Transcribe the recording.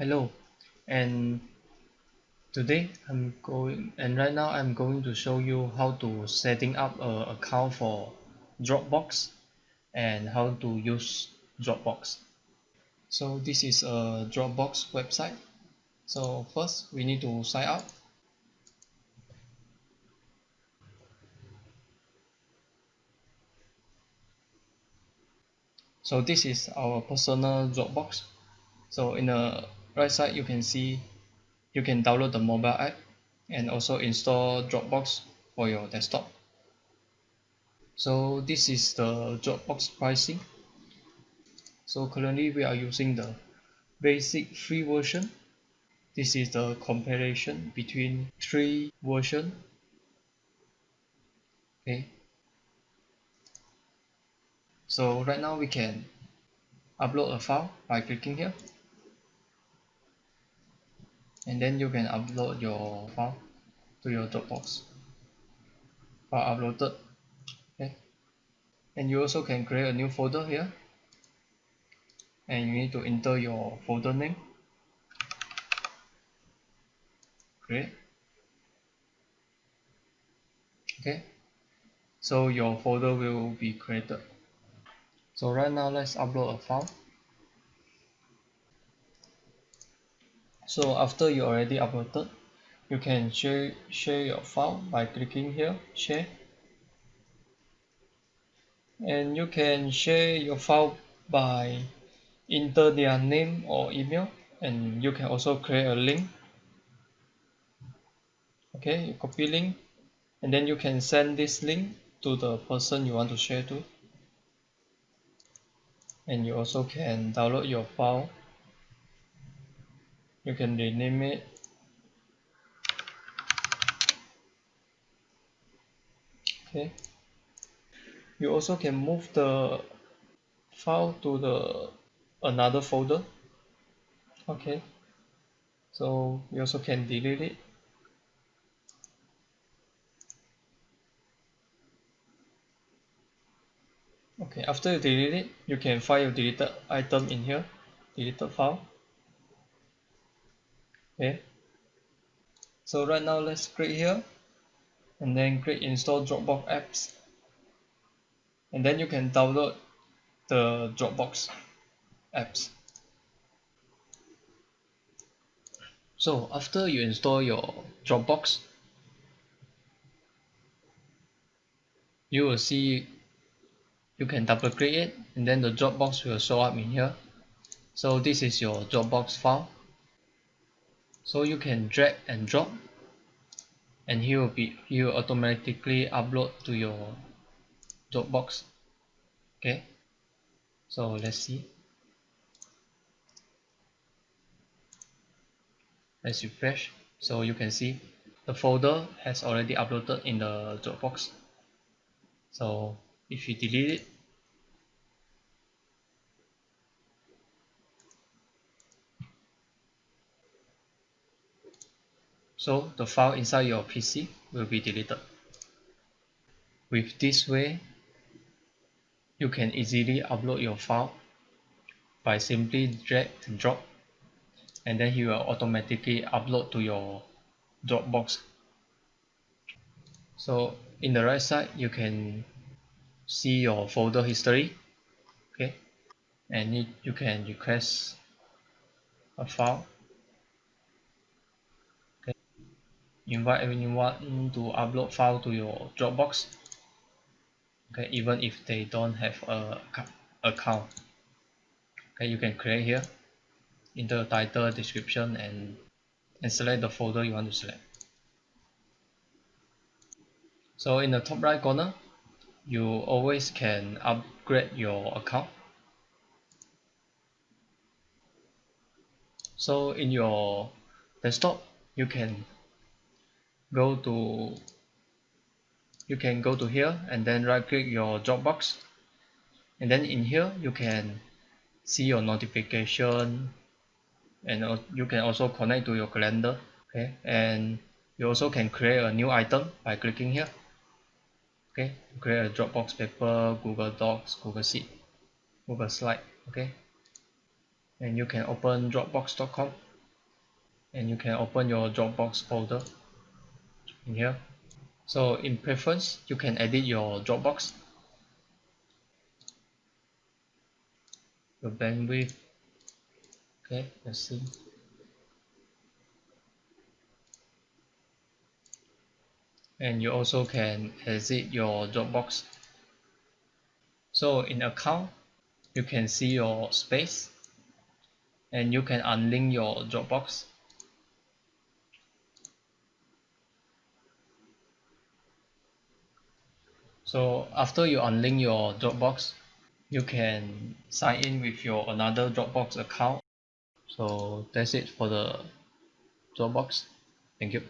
hello. And today I'm going and right now I'm going to show you how to setting up a account for Dropbox and how to use Dropbox. So this is a Dropbox website. So first we need to sign up. So this is our personal Dropbox. So in the right side you can see you can download the mobile app and also install Dropbox for your desktop. So this is the Dropbox pricing. So currently we are using the basic free version. This is the comparison between three version. Okay. So right now we can upload a file by clicking here and then you can upload your file to your Dropbox. File uploaded. Okay. And you also can create a new folder here. And you need to enter your folder name. Create. Okay. So your folder will be created. So right now let's upload a file so after you already uploaded you can share share your file by clicking here share. And you can share your file by enter their name or email and you can also create a link. Okay you copy link and then you can send this link to the person you want to share to. And you also can download your file you can rename it. Okay. You also can move the file to the another folder. Okay. So you also can delete it. Okay after you delete it you can find your deleted item in here deleted file okay. So right now let's click here and then click install Dropbox apps. And then you can download the Dropbox apps. So after you install your Dropbox you will see you can double click it and then the Dropbox will show up in here. So this is your Dropbox file so you can drag and drop and he will be he will automatically upload to your Dropbox. Okay? So let's see. Let's refresh. So you can see the folder has already uploaded in the Dropbox. So if you delete it so the file inside your PC will be deleted. With this way you can easily upload your file by simply drag and drop and then he will automatically upload to your Dropbox. So in the right side you can see your folder history okay? And you, you can request a file okay invite anyone to upload file to your Dropbox okay even if they don't have a account. Okay you can create here enter the title description and and select the folder you want to select. So in the top right corner you always can upgrade your account. So in your desktop you can go to you can go to here and then right click your Dropbox. And then in here you can see your notification and you can also connect to your calendar okay? And you also can create a new item by clicking here okay? Create a Dropbox paper Google Docs Google Sheet Google slide okay? And you can open dropbox.com and you can open your Dropbox folder in here so in preference you can edit your Dropbox. Your bandwidth. Okay let's see. And you also can exit your Dropbox. So in account you can see your space. And you can unlink your Dropbox so after you unlink your Dropbox you can sign in with your another Dropbox account. So that's it for the Dropbox. Thank you